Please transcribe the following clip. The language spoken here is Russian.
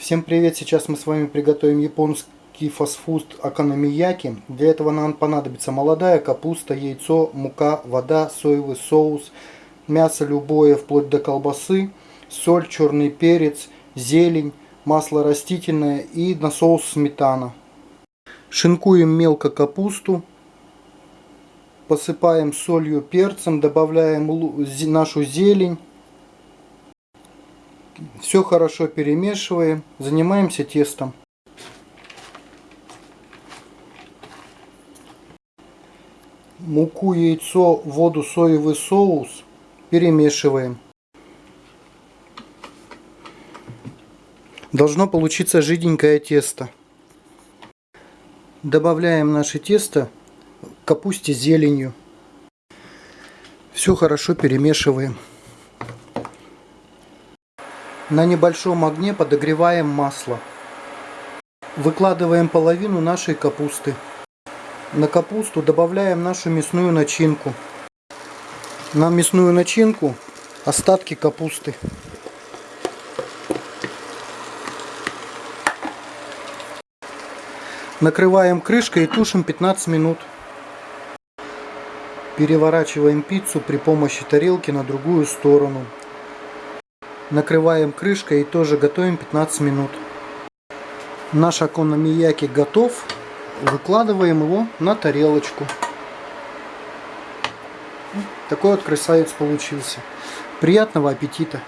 Всем привет! Сейчас мы с вами приготовим японский фастфуд акономияки. Для этого нам понадобится молодая капуста, яйцо, мука, вода, соевый соус, мясо любое, вплоть до колбасы, соль, черный перец, зелень, масло растительное и на соус сметана. Шинкуем мелко капусту, посыпаем солью, перцем, добавляем нашу зелень все хорошо перемешиваем. Занимаемся тестом. Муку, яйцо, воду, соевый соус перемешиваем. Должно получиться жиденькое тесто. Добавляем наше тесто капусте зеленью. Все хорошо перемешиваем. На небольшом огне подогреваем масло. Выкладываем половину нашей капусты. На капусту добавляем нашу мясную начинку. На мясную начинку остатки капусты. Накрываем крышкой и тушим 15 минут. Переворачиваем пиццу при помощи тарелки на другую сторону. Накрываем крышкой и тоже готовим 15 минут. Наш окономияки готов. Выкладываем его на тарелочку. Такой вот красавец получился. Приятного аппетита!